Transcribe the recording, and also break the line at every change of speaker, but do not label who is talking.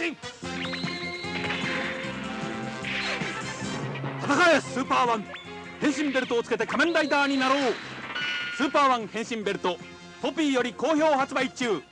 進戦えスーパーワン。変身ベルトをつけて仮面ライダーになろう。スーパーワン変身ベルトポピーより好評発売中。